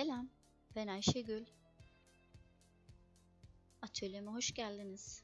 Selam, ben Ayşegül. Atölyeme hoş geldiniz.